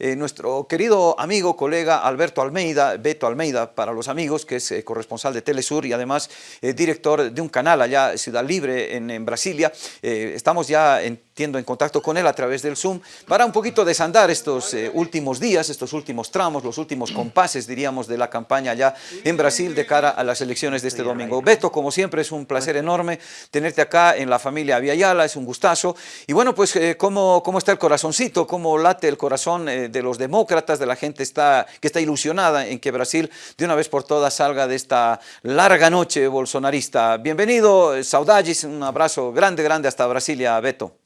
eh, nuestro querido amigo, colega Alberto Almeida, Beto Almeida para los amigos, que es corresponsal de Telesur y además director de un canal allá, Ciudad Libre, en Brasilia. estamos ya en en contacto con él a través del Zoom para un poquito desandar estos eh, últimos días, estos últimos tramos, los últimos compases, diríamos, de la campaña ya en Brasil de cara a las elecciones de este domingo. Beto, como siempre, es un placer enorme tenerte acá en la familia Aviala, es un gustazo. Y bueno, pues, eh, ¿cómo, ¿cómo, está el corazoncito? ¿Cómo late el corazón eh, de los demócratas, de la gente está, que está ilusionada en que Brasil de una vez por todas salga de esta larga noche bolsonarista? Bienvenido, saudades, un abrazo grande, grande hasta Brasilia, Beto.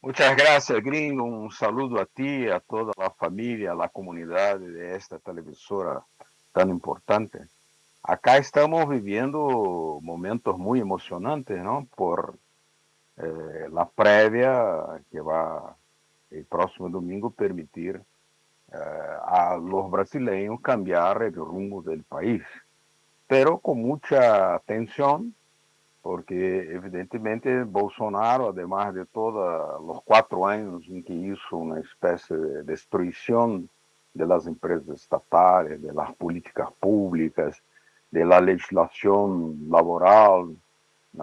Muchas gracias, Gringo. Un saludo a ti, a toda la familia, a la comunidad de esta televisora tan importante. Acá estamos viviendo momentos muy emocionantes, ¿no? Por eh, la previa que va el próximo domingo permitir eh, a los brasileños cambiar el rumbo del país, pero con mucha atención porque evidentemente Bolsonaro, además de todos los cuatro años en que hizo una especie de destrucción de las empresas estatales, de las políticas públicas, de la legislación laboral,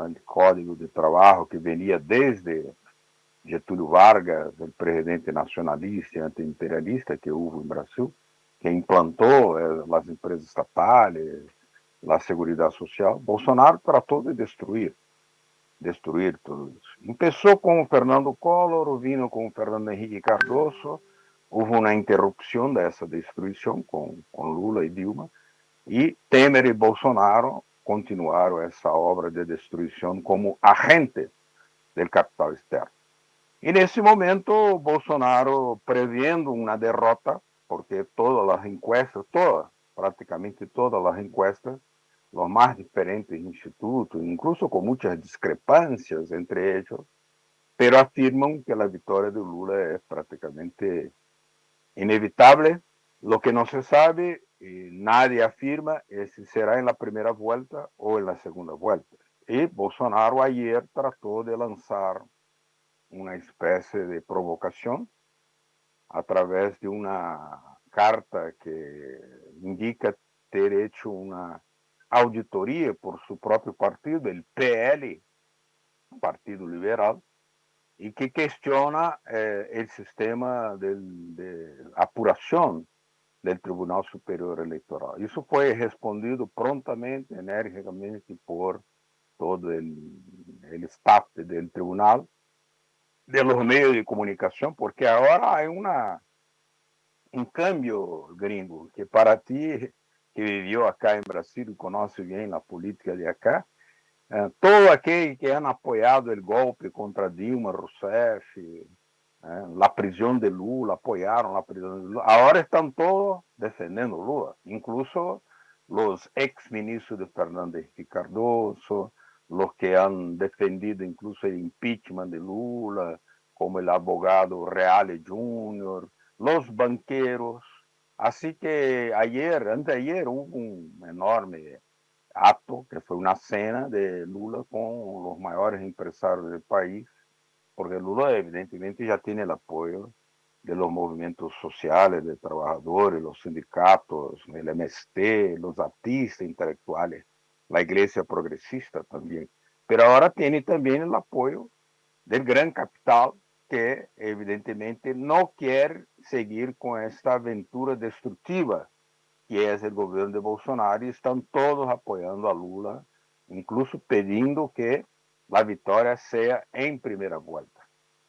el código de trabajo que venía desde Getúlio Vargas, el presidente nacionalista y antiimperialista que hubo en Brasil, que implantó eh, las empresas estatales, la seguridad social, Bolsonaro tratou de destruir, destruir tudo isso. Começou com o Fernando Collor, vino com o Fernando Henrique Cardoso, houve uma interrupção dessa destruição com, com Lula e Dilma, e Temer e Bolsonaro continuaram essa obra de destruição como agente do capital externo. E nesse momento, Bolsonaro prevendo uma derrota, porque todas as encuestas, todas, praticamente todas as encuestas, los más diferentes institutos, incluso con muchas discrepancias entre ellos, pero afirman que la victoria de Lula es prácticamente inevitable. Lo que no se sabe, y nadie afirma, es si será en la primera vuelta o en la segunda vuelta. Y Bolsonaro ayer trató de lanzar una especie de provocación a través de una carta que indica ter hecho una auditoria por seu próprio partido, o PL, Partido Liberal, e que questiona eh, o sistema de, de apuração do Tribunal Superior Eleitoral. Isso foi respondido prontamente, energicamente por todo o staff do tribunal, de los meios de comunicação, porque agora há uma um cambio gringo que para ti que vivió acá en Brasil y conoce bien la política de acá, eh, todo aquel que han apoyado el golpe contra Dilma Rousseff, eh, la prisión de Lula, apoyaron la prisión de Lula, ahora están todos defendiendo Lula, incluso los ex ministros de Fernández y Cardoso, los que han defendido incluso el impeachment de Lula, como el abogado Reale Jr., los banqueros, Así que ayer, anteayer, hubo un enorme acto, que fue una cena de Lula con los mayores empresarios del país, porque Lula evidentemente ya tiene el apoyo de los movimientos sociales, de trabajadores, los sindicatos, el MST, los artistas intelectuales, la iglesia progresista también. Pero ahora tiene también el apoyo del gran capital que evidentemente no quiere seguir con esta aventura destructiva que es el gobierno de Bolsonaro y están todos apoyando a Lula, incluso pidiendo que la victoria sea en primera vuelta.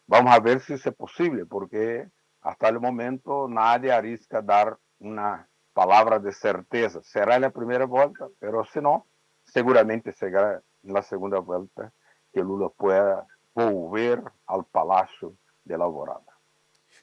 Vamos a ver si es posible, porque hasta el momento nadie arrisca dar una palabra de certeza. Será en la primera vuelta, pero si no, seguramente será en la segunda vuelta que Lula pueda volver al Palacio de la Alvorada.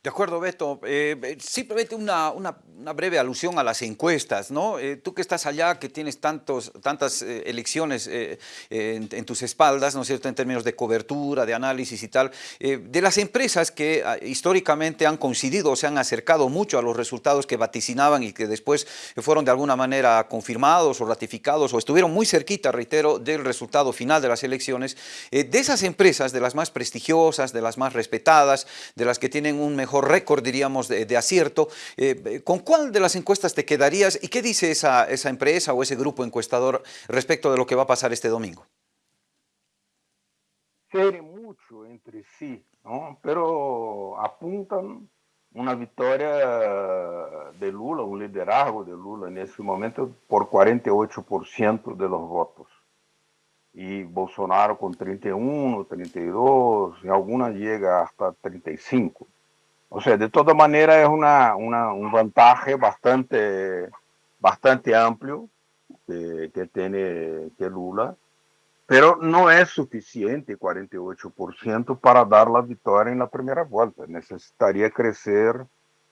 De acuerdo, Beto. Eh, eh, simplemente una, una, breve alusión a las encuestas, ¿no? Eh, tú que estás allá, que tienes tantos, tantas elecciones en, tus espaldas, ¿no es cierto?, en términos de cobertura, de análisis y tal, de las empresas que ah, históricamente han coincidido o se han acercado mucho a los resultados que vaticinaban y que después fueron de alguna manera confirmados o ratificados o estuvieron muy cerquita, reitero, del resultado final de las elecciones, de esas empresas, de las más prestigiosas, de las más respetadas, de las que tienen un mejor mejor récord, diríamos, de, acierto. ¿Con cuál de las encuestas te quedarías y qué dice esa, esa empresa o ese grupo encuestador respecto de lo que va a pasar este domingo? mucho entre sí, ¿no? pero apuntan una victoria de Lula, un liderazgo de Lula en ese momento por 48% de los votos. Y Bolsonaro con 31, 32, y alguna llega hasta 35. O sea, de toda manera es una, una un vantaje bastante, bastante amplio que, que tiene que Lula pero no es suficiente 48% para dar la victoria en la primera vuelta. Necesitaría crecer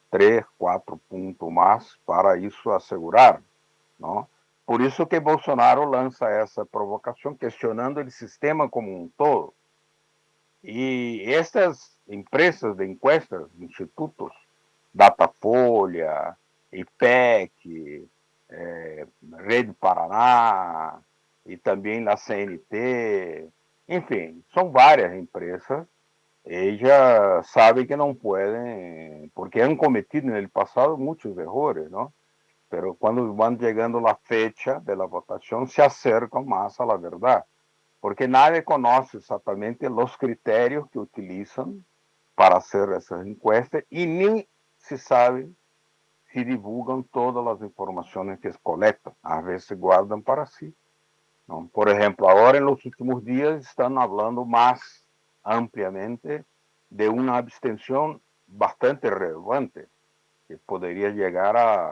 3, 4 puntos más para eso asegurar, ¿no? Por eso que Bolsonaro lanza esa provocación cuestionando el sistema como un todo. Y estas empresas de encuestas, institutos, Datafolha, IPEC, eh, Rede Paraná, e também na CNT, enfim, são várias empresas. Ellas sabem que não podem, porque han cometido no passado muitos erros, não? Pero quando vão chegando a fecha de votação, se acercam mais à verdade, porque nadie conhece exatamente os critérios que utilizam para fazer essas encuestas e nem se sabe se divulgam todas as informações que coletam. Às vezes guardam para si. Por ejemplo, ahora en los últimos días están hablando más ampliamente de una abstención bastante relevante, que podría llegar a,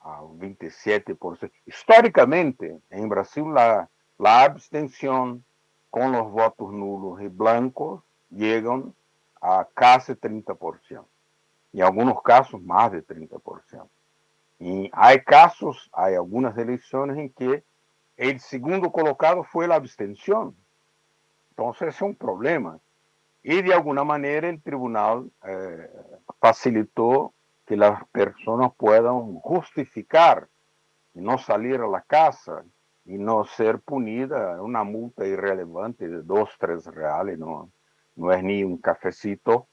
a 27%. Históricamente, en Brasil, la abstención con los votos nulos y blancos llegan a casi 30%. En algunos casos, más de 30%. Y hay casos, hay algunas elecciones en que el segundo colocado fue la abstención. Entonces es un problema. Y de alguna manera el tribunal eh, facilitó que las personas puedan justificar no salir a la casa y no ser punida una multa irrelevante de dos, tres reales, no, no es ni un cafecito,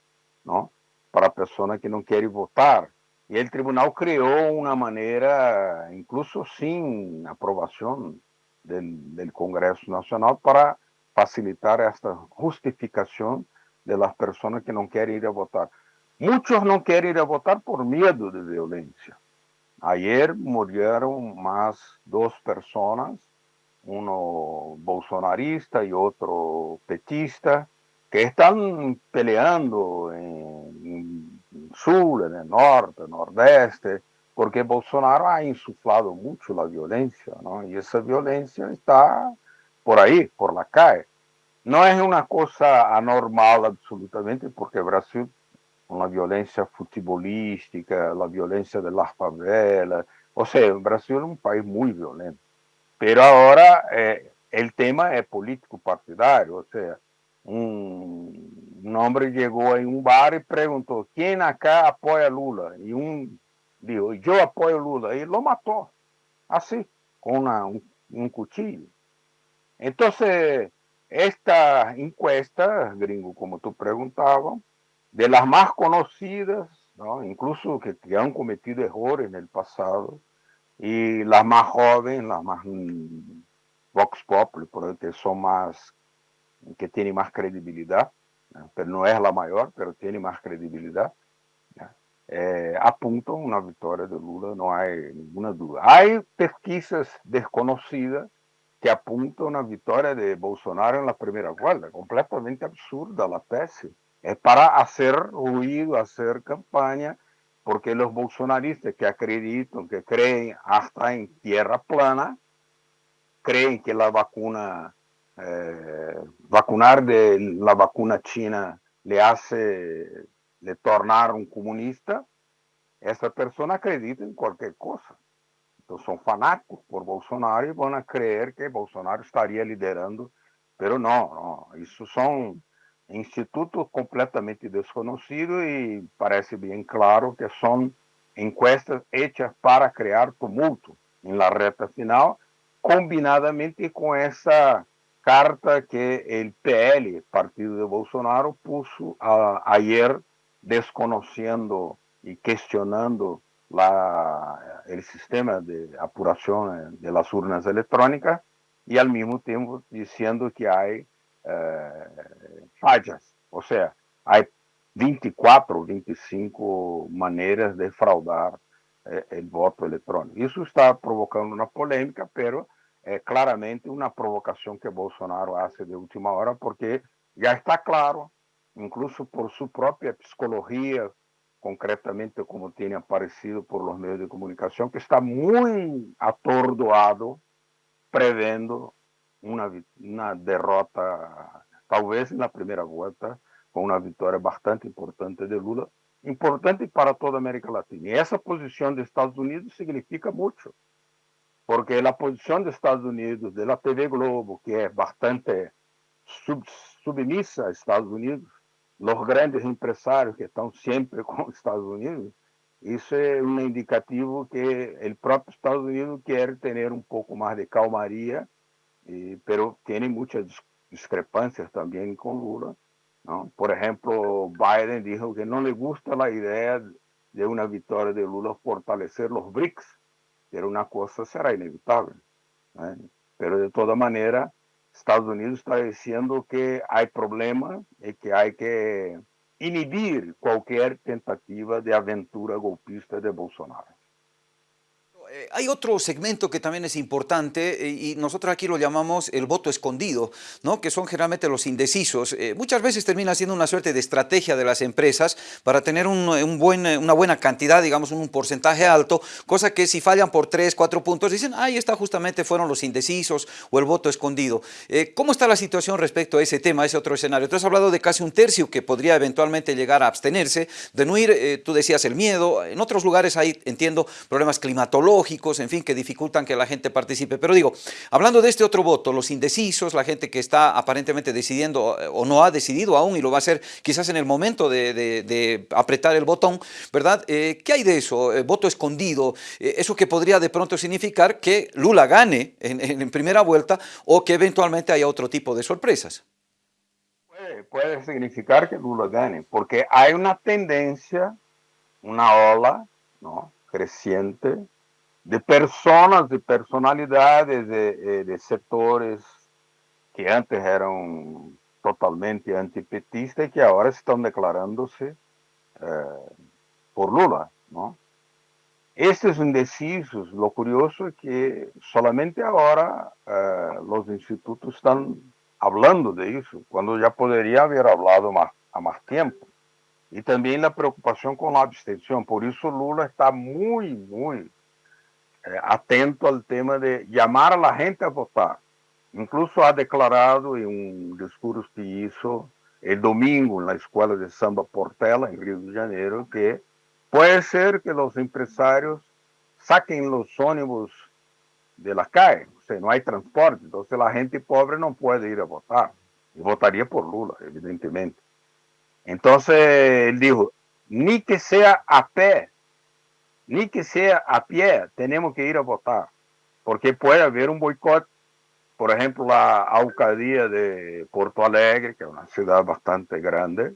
¿no? Para personas que no quieren votar. Y el tribunal creó una manera, incluso sin aprobación del, del, Congreso Nacional para facilitar esta justificación de las personas que no quieren ir a votar. Muchos no quieren ir a votar por miedo de violencia. Ayer murieron más dos personas, uno bolsonarista y otro petista, que están peleando en, en sur, en el norte, nordeste, porque Bolsonaro ha insuflado mucho la violencia, ¿no? Y esa violencia está por ahí, por la calle. No es una cosa anormal absolutamente, porque Brasil, con la violencia futbolística, la violencia de las favelas, o sea, Brasil es un país muy violento. Pero ahora eh, el tema es político partidario, o sea, un, hombre llegó a un bar y preguntó, ¿quién acá apoya a Lula? Y un dijo, yo apoyo Lula, y lo mató, así, con un, cuchillo. Entonces, esta encuesta, gringo, como tú preguntabas, de las más conocidas, ¿no? incluso que, han cometido errores en el pasado, y las más jóvenes, las más mm, Vox Populi, que son más, que tienen más credibilidad, ¿no? pero no es la mayor, pero tiene más credibilidad, eh, apuntam una victoria de Lula, no hay ninguna duda. Hay pesquisas desconocidas que apuntan una victoria de Bolsonaro en la primera vuelta, completamente absurda la tesis. Es para hacer ruido, hacer campaña, porque los bolsonaristas que acreditan, que creen hasta en tierra plana, creen que la vacuna, eh, vacunar de la vacuna china le hace le tornar un comunista, essa pessoa acredita em qualquer coisa. Então são fanáticos por Bolsonaro e vão crer que Bolsonaro estaria liderando, pero não. Isso são institutos completamente desconhecidos e parece bem claro que são encuestas hechas para criar tumulto em la reta final, combinadamente com essa carta que o PL, partido de Bolsonaro, a, ayer desconociendo y cuestionando la, el sistema de apuración de las urnas electrónicas y al mismo tiempo diciendo que hay eh, fallas. O sea, hay 24 25 maneiras de fraudar eh, o voto eletrônico. Isso está provocando uma polêmica, pero é claramente uma provocação que Bolsonaro faz de última hora, porque já está claro, incluso por sua própria psicologia, concretamente como tem aparecido por los meios de comunicação, que está muito atordoado, prevendo uma, uma derrota, talvez na primeira volta, com uma vitória bastante importante de Lula, importante para toda a América Latina. E essa posição dos Estados Unidos significa muito, porque a posição dos Estados Unidos, da TV Globo, que é bastante sub, submissa aos Estados Unidos, os grandes empresários que estão sempre com os Estados Unidos, isso é um indicativo que o próprio Estados Unidos quer ter um pouco mais de calmaria, e, pero tem muitas discrepâncias também com Lula, ¿no? Por ejemplo, Biden dijo que no le gusta la idea de una victoria de Lula fortalecer los BRICS, pero una cosa será inevitable. ¿eh? Pero de toda manera, Estados Unidos está diciendo que hay problemas y que hay que inhibir cualquier tentativa de aventura golpista de Bolsonaro. Eh, hay otro segmento que también es importante eh, y nosotros aquí lo llamamos el voto escondido, ¿no? que son generalmente los indecisos. Eh, muchas veces termina siendo una suerte de estrategia de las empresas para tener una buena cantidad, digamos un porcentaje alto, cosa que si fallan por 3, 4 puntos dicen, ahí está justamente fueron los indecisos o el voto escondido. ¿Cómo está la situación respecto a ese tema, a ese otro escenario? Tú has hablado de casi un tercio que podría eventualmente llegar a abstenerse, de no ir, tú decías el miedo, en otros lugares hay, entiendo, problemas climatológicos, en fin, que dificultan que la gente participe. Pero digo, hablando de este otro voto, los indecisos, la gente que está aparentemente decidiendo eh, o no ha decidido aún y lo va a hacer quizás en el momento de, apretar el botón, ¿verdad? Eh, ¿Qué hay de eso? Eh, voto escondido, eso que podría de pronto significar que Lula gane en, primera vuelta o que eventualmente haya otro tipo de sorpresas. Puede significar que Lula gane, porque hay una tendencia, una ola, ¿no? creciente de personas, de personalidades, de, de setores que antes eram totalmente antipetistas e que agora estão declarando-se eh, por Lula, não? Estes indecisos, lo curioso é que solamente agora eh, os institutos estão falando de isso, quando já poderia haver falado há mais tempo. E também a preocupação com a abstenção, por isso Lula está muito, muito eh, atento al tema de llamar a la gente a votar. Incluso ha declarado en un discurso que hizo el domingo en la Escuela de Samba Portela, en Río de Janeiro, que puede ser que los empresarios saquen los ónibus de la calle, o sea, no hay transporte, entonces la gente pobre no puede ir a votar, y votaría por Lula, evidentemente. Entonces él dijo, ni que sea a pé, ni que sea a pie, tenemos que ir a votar, porque puede haber un boicot. Por ejemplo, la alcaldía de Porto Alegre, que es una ciudad bastante grande,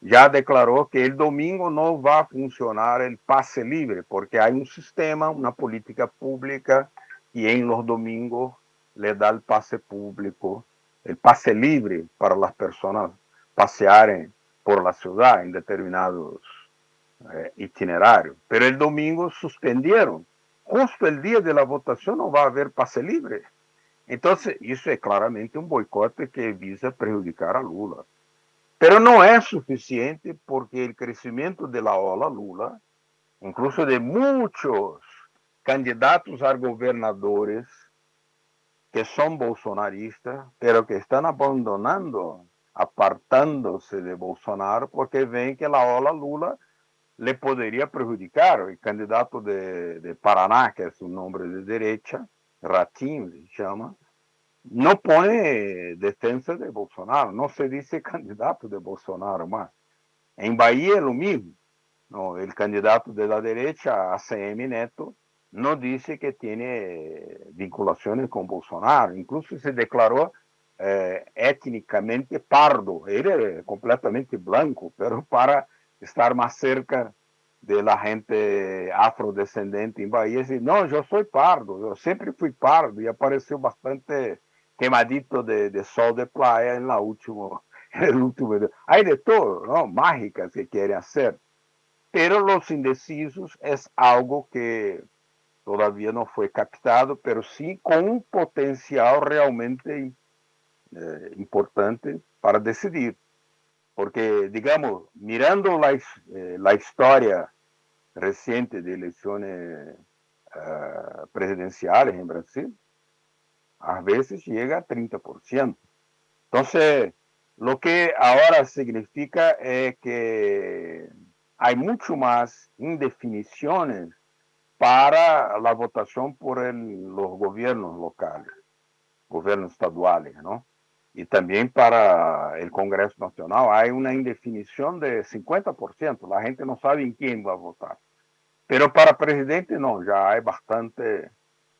ya declaró que el domingo no va a funcionar el pase libre, porque hay un sistema, una política pública, y en los domingos le da el pase público, el pase libre para las personas pasear por la ciudad en determinados eh. Pero el domingo suspendieron. Justo el día de la votación no va a haber pase libre. Entonces, eso es claramente un boicote que visa perjudicar a Lula. Pero no es suficiente porque el crecimiento de la ola Lula, incluso de muchos candidatos a gobernadores que son bolsonaristas, pero que están abandonando, apartándose de Bolsonaro, porque ven que la ola Lula le poderia prejudicar. O candidato de, Paraná, que é um nome de direita, Ratinho se chama, não põe defesa de Bolsonaro, não se diz candidato de Bolsonaro mais. Em Bahia é o mesmo. No, o candidato de la derecha, ACM Neto, não disse que tem vinculações com Bolsonaro, incluso se declarou eh, étnicamente pardo. Ele é completamente branco, pero para estar más cerca de la gente afrodescendente en Bahía y decir, no, yo soy pardo, yo siempre fui pardo y apareció bastante quemadito de, sol de playa en la última, el último Hay de todo, ¿no? Mágicas que quiere hacer. Pero los indecisos es algo que todavía no fue captado, pero sí con un potencial realmente eh, importante para decidir. Porque, digamos, mirando la, eh, la historia reciente de elecciones uh, presidenciales en Brasil, a veces llega a 30%. Entonces, lo que ahora significa es que hay mucho más indefiniciones para la votación por los gobiernos locales, gobiernos estaduales, ¿no? Y también para el Congreso Nacional hay una indefinición de 50%. La gente no sabe en quién va a votar. Pero para presidente no, ya hay bastante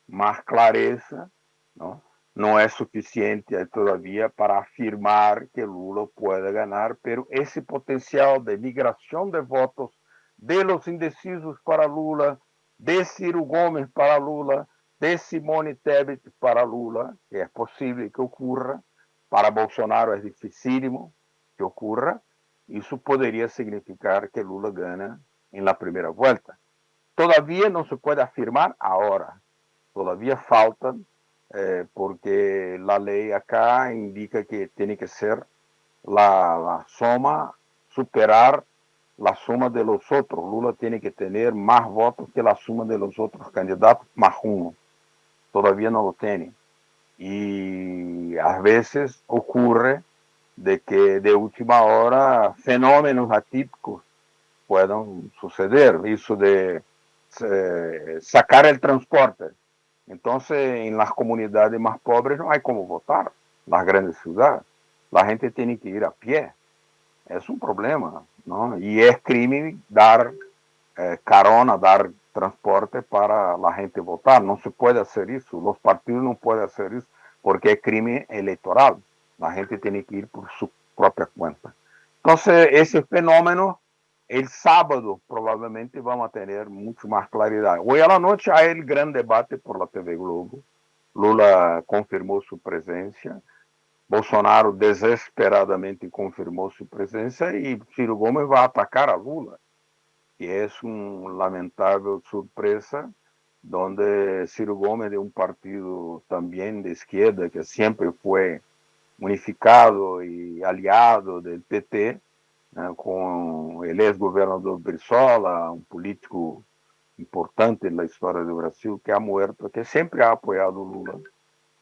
más clareza ¿no? No es suficiente todavía para afirmar que Lula puede ganar, pero ese potencial de migración de votos de los indecisos para Lula, de Ciro Gómez para Lula, de Simone Tebet para Lula, que es posible que ocurra, para Bolsonaro es dificílimo que ocurra, eso podría significar que Lula gana en la primera vuelta. Todavía no se puede afirmar ahora, todavía faltan eh, porque la ley acá indica que tiene que ser la, la, suma, superar la suma de los otros. Lula tiene que tener más votos que la suma de los otros candidatos más uno. Todavía no lo tiene. Y a veces ocurre de que de última hora fenómenos atípicos puedan suceder. Eso de eh, sacar el transporte entonces, en las comunidades más pobres no hay como votar, las grandes ciudades. La gente tiene que ir a pie. Es un problema, ¿no? Y es crimen dar eh, carona, dar transporte para la gente votar. No se puede hacer eso. Los partidos no pueden hacer eso porque es crimen electoral. La gente tiene que ir por su propia cuenta. Entonces, ese fenómeno el sábado probablemente vamos a tener mucho más claridad. Hoy a la noche hay el gran debate por la TV Globo. Lula confirmó su presencia. Bolsonaro desesperadamente confirmó su presencia y Ciro Gomes va a atacar a Lula. Y es una lamentable sorpresa donde Ciro Gomes de un partido también de izquierda que siempre fue unificado y aliado del PT, né, com o ex-governador Brizola, um político importante na história do Brasil, que é muerto, que sempre ha apoiado Lula.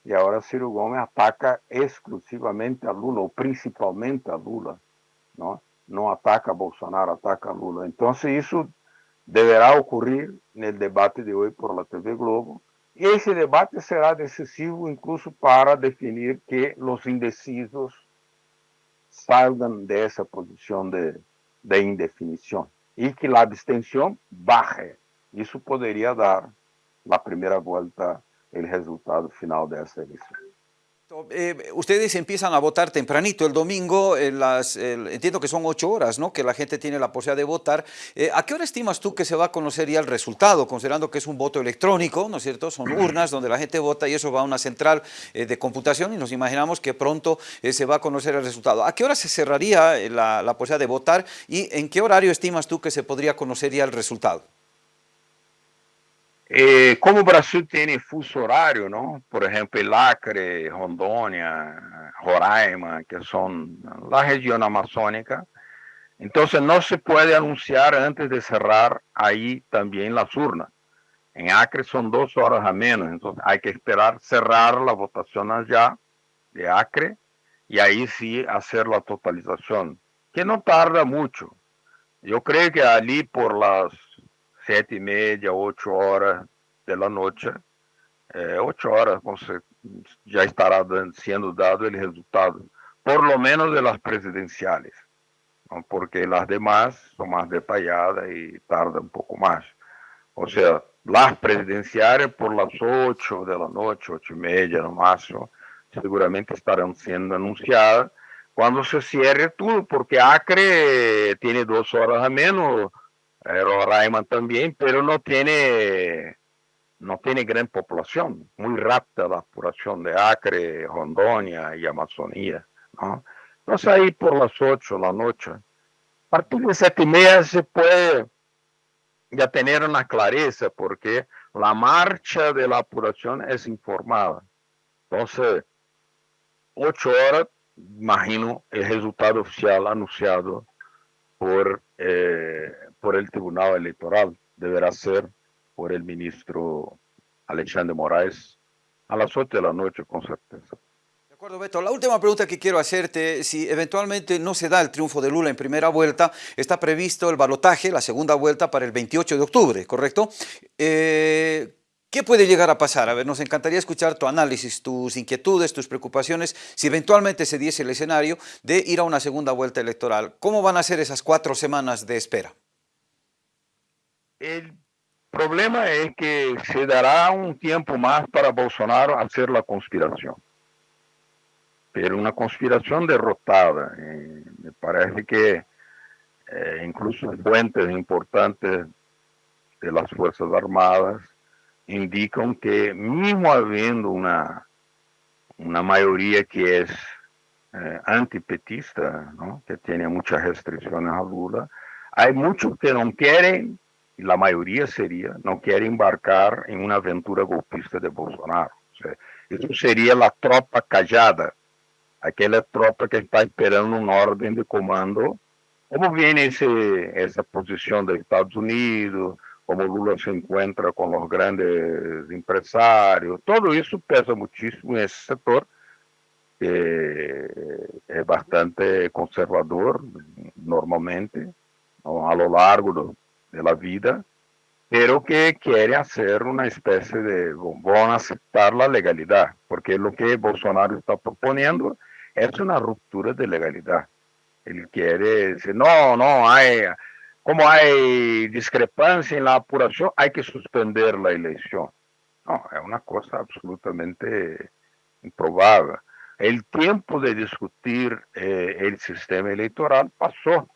E agora Ciro Gomes ataca exclusivamente a Lula, ou principalmente a Lula. Não, não ataca Bolsonaro, ataca Lula. Então, isso deverá ocorrer no debate de hoje por la TV Globo. E esse debate será decisivo, incluso para definir que os indecisos salgan de esa posición de, de indefinición y que la abstención baje. Eso podría dar la primera vuelta el resultado final de esa elección. Eh, ustedes empiezan a votar tempranito el domingo, las, entiendo que son ocho horas, ¿no? Que la gente tiene la posibilidad de votar. Eh, ¿A qué hora estimas tú que se va a conocer ya el resultado? Considerando que es un voto electrónico, ¿no es cierto? Son urnas donde la gente vota y eso va a una central eh, de computación y nos imaginamos que pronto se va a conocer el resultado. ¿A qué hora se cerraría la, la posibilidad de votar y en qué horario estimas tú que se podría conocer ya el resultado? E como o Brasil tem fuso horário, não? por exemplo, Acre, Rondônia, Roraima, que são a região amazônica, então não se pode anunciar antes de cerrar aí também as urnas. Em Acre são duas horas a menos, então há que esperar cerrar a votação já de Acre e aí sim fazer a totalização, que não tarda muito. Eu creio que ali por las sete e meia, oito horas da noite, é, oito horas você já estará sendo dado o resultado, por lo menos de las presidenciales, porque as demais são mais detalhadas e tardam um pouco mais. Ou seja, las presidenciales por las ocho de la ocho y media no máximo, seguramente estarão sendo anunciadas. Cuando se cierre todo, porque Acre tiene dos horas a menos, Roraima también, pero no tiene, no tiene gran población, muy rápida la apuración de Acre, Rondônia y Amazonía. ¿no? Entonces ahí por las 8 de la noche, a partir de siete y media se puede ya tener una clareza, porque la marcha de la apuración es informada. Entonces, 8 horas imagino, el resultado oficial anunciado por, eh, por el Tribunal Electoral. Deberá ser por el ministro Alexandre Moraes a las 8 de la noche, con certeza. De acuerdo, Beto. La última pregunta que quiero hacerte, si eventualmente no se da el triunfo de Lula en primera vuelta, está previsto el balotaje, la segunda vuelta, para el 28 de octubre, ¿correcto? Eh, ¿Qué puede llegar a pasar? A ver, nos encantaría escuchar tu análisis, tus inquietudes, tus preocupaciones, si eventualmente se diese el escenario de ir a una segunda vuelta electoral. ¿Cómo van a ser esas cuatro semanas de espera? El problema es que se dará un tiempo más para Bolsonaro hacer la conspiración. Pero una conspiración derrotada. Eh, me parece que eh, incluso fuentes importantes de las Fuerzas Armadas indican que mismo habiendo una, una mayoría que es eh, antipetista, que tiene muchas restricciones a Lula, hay muchos que no quieren, la mayoría sería, no quiere embarcar en una aventura golpista de Bolsonaro. eso sería la tropa callada, aquella tropa que está esperando una orden de comando. ¿Cómo viene ese, esa posición de Estados Unidos, como Lula se encuentra con los grandes empresarios, todo eso pesa muchísimo en ese sector, que es bastante conservador normalmente, a lo largo de la vida, pero que quiere hacer una especie de, van aceptar la legalidad, porque lo que Bolsonaro está proponiendo es una ruptura de legalidad. Él quiere decir, no, no, hay como hay discrepancia en la apuración, hay que suspender la elección. No, es una cosa absolutamente improbable. El tiempo de discutir eh, el sistema electoral pasó.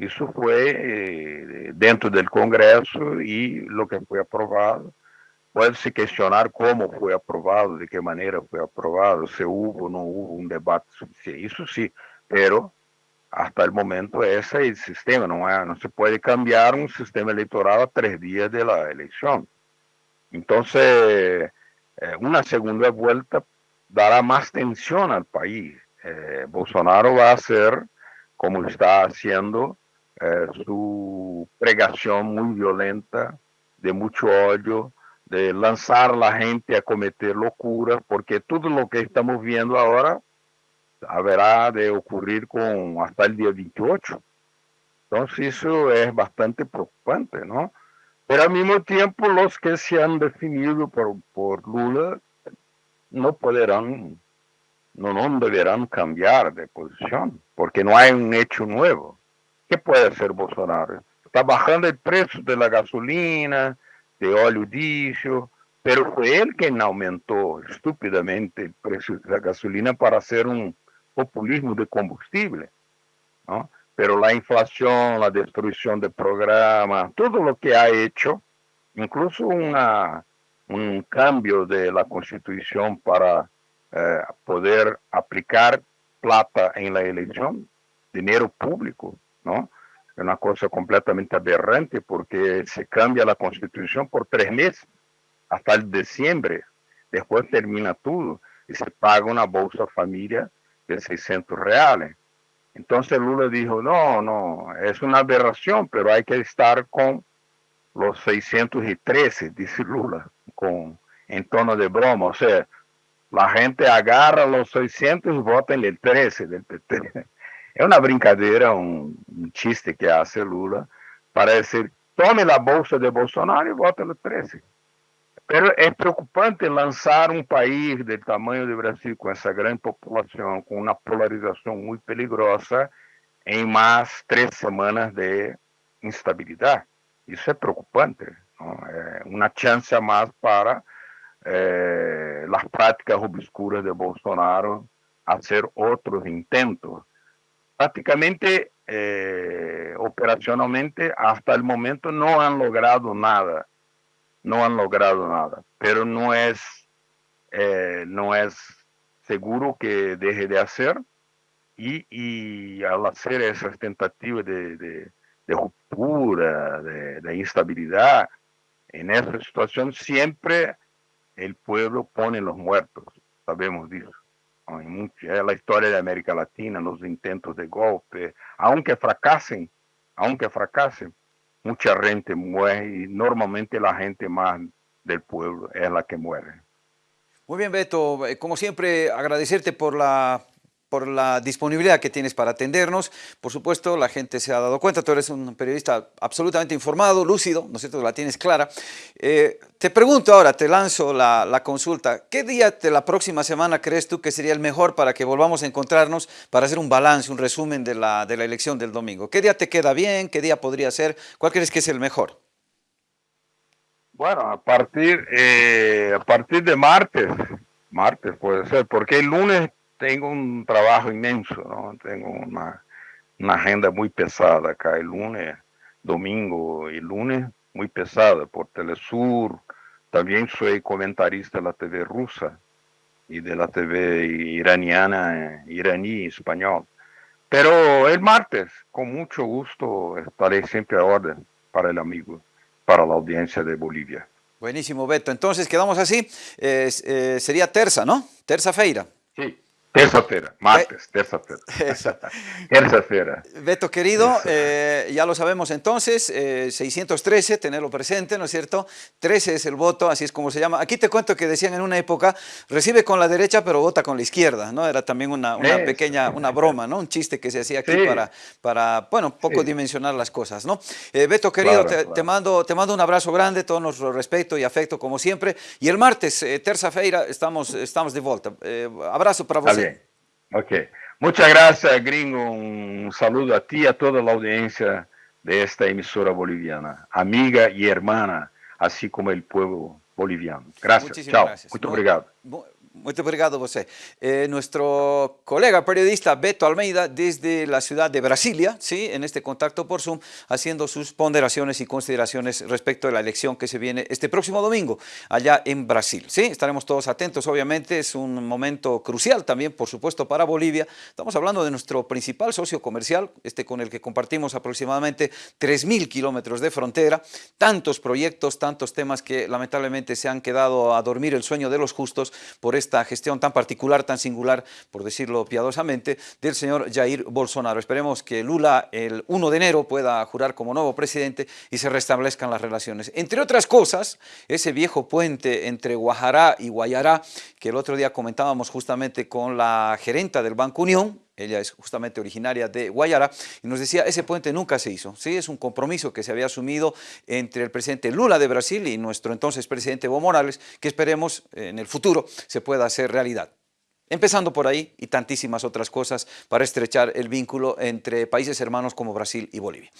Eso fue eh, dentro del Congreso y lo que fue aprobado. Puede-se cuestionar cómo fue aprobado, de qué manera fue aprobado, si hubo o no hubo un debate suficiente. Eso sí, pero hasta el momento ese es el sistema, no, no se puede cambiar un sistema electoral a tres días de la elección. Entonces, eh, una segunda vuelta dará más tensión al país. Eh, Bolsonaro va a hacer, como está haciendo, eh, su pregación muy violenta, de mucho odio, de lanzar a la gente a cometer locuras, porque todo lo que estamos viendo ahora haberá de ocurrir con hasta el día 28. Entonces eso es bastante preocupante, ¿no? Pero al mismo tiempo los que se han definido por, por Lula no podrán, no, no deberán cambiar de posición, porque no hay un hecho nuevo. ¿Qué puede hacer Bolsonaro? Está bajando el precio de la gasolina, de óleo diésel, pero fue él quien aumentó estúpidamente el precio de la gasolina para hacer un, populismo de combustible, ¿no? Pero la inflación, la destrucción de programas, todo lo que ha hecho, incluso una, un cambio de la constitución para eh, poder aplicar plata en la elección, dinero público, ¿no? Es una cosa completamente aberrante porque se cambia la constitución por tres meses, hasta el diciembre, después termina todo y se paga una bolsa familia de 600 reales. Entonces Lula dijo, no, no, es una aberración, pero hay que estar con los 613, dice Lula, con, en tono de broma. O sea, la gente agarra los 600 y vota en el 13 del PT. Es una brincadeira, un, un chiste que hace Lula para decir, tome la bolsa de Bolsonaro y vote el 13. Pero é preocupante lançar um país do tamanho do Brasil, com essa grande população, com uma polarização muito perigosa, em mais três semanas de instabilidade. Isso é preocupante. Não? É uma chance a mais para eh, as práticas obscuras de Bolsonaro hacer otros intentos. Prácticamente, eh, operacionalmente, hasta el momento no han logrado nada, no han logrado nada, pero no es, eh, no es seguro que deje de hacer y, al hacer esas tentativas de, ruptura, de, instabilidad, en esa situación siempre el pueblo pone los muertos, sabemos de eso. La historia de América Latina, los intentos de golpe, aunque fracasen, aunque fracasen, mucha gente muere y normalmente la gente más del pueblo es la que muere. Muy bien, Beto. Eh, como siempre, agradecerte por la por la disponibilidad que tienes para atendernos. Por supuesto, la gente se ha dado cuenta, tú eres un periodista absolutamente informado, lúcido, ¿no es cierto?, la tienes clara. Eh, te pregunto ahora, te lanzo la, consulta, ¿qué día de la próxima semana crees tú que sería el mejor para que volvamos a encontrarnos para hacer un balance, un resumen de la, de la elección del domingo? ¿Qué día te queda bien? ¿Qué día podría ser? ¿Cuál crees que es el mejor? Bueno, a partir, eh, a partir de martes, martes puede ser, porque el lunes tengo un trabajo inmenso, ¿no? Tengo una, una, agenda muy pesada acá el lunes, domingo y lunes, muy pesada por Telesur. También soy comentarista de la TV rusa y de la TV iraniana, iraní, español. Pero el martes, con mucho gusto, estaré siempre a orden para el amigo, para la audiencia de Bolivia. Buenísimo, Beto. Entonces, quedamos así. Eh, sería terza, ¿no? Terza-feira. Sí. Terça-feira, martes, terça-feira. Terça-feira. Beto querido, eh, ya lo sabemos entonces, 613, eh, tenerlo presente, ¿no es cierto? 13 es el voto, así es como se llama. Aquí te cuento que decían en una época, recibe con la derecha pero vota con la izquierda, ¿no? Era también una, pequeña, una broma, ¿no? Un chiste que se hacía aquí para, para, bueno, poco dimensionar las cosas, ¿no? Eh, Beto querido, te, mando, te mando un abrazo grande, todo nuestro respeto y afecto como siempre. Y el martes, terça-feira, estamos, estamos de vuelta. abrazo para vos. Ok. Muchas gracias, gringo. Un saludo a ti y a toda la audiencia de esta emisora boliviana, amiga y hermana, así como el pueblo boliviano. Gracias. Chao. Gracias. Muito obrigado. Muy obrigado José. Eh, nuestro colega periodista Beto Almeida desde la ciudad de Brasilia, ¿sí? en este contacto por Zoom, haciendo sus ponderaciones y consideraciones respecto a la elección que se viene este próximo domingo allá en Brasil. ¿sí? Estaremos todos atentos, obviamente es un momento crucial también, por supuesto, para Bolivia. Estamos hablando de nuestro principal socio comercial, este con el que compartimos aproximadamente 3.000 kilómetros de frontera, tantos proyectos, tantos temas que lamentablemente se han quedado a dormir el sueño de los justos por esta gestión tan particular, tan singular, por decirlo piadosamente, del señor Jair Bolsonaro. Esperemos que Lula el 1 de enero pueda jurar como nuevo presidente y se restablezcan las relaciones. Entre otras cosas, ese viejo puente entre Guajará y Guayará, que el otro día comentábamos justamente con la gerenta del Banco Unión, ella es justamente originaria de Guayara, y nos decía, ese puente nunca se hizo, ¿sí? es un compromiso que se había asumido entre el presidente Lula de Brasil y nuestro entonces presidente Evo Morales, que esperemos en el futuro se pueda hacer realidad. Empezando por ahí y tantísimas otras cosas para estrechar el vínculo entre países hermanos como Brasil y Bolivia.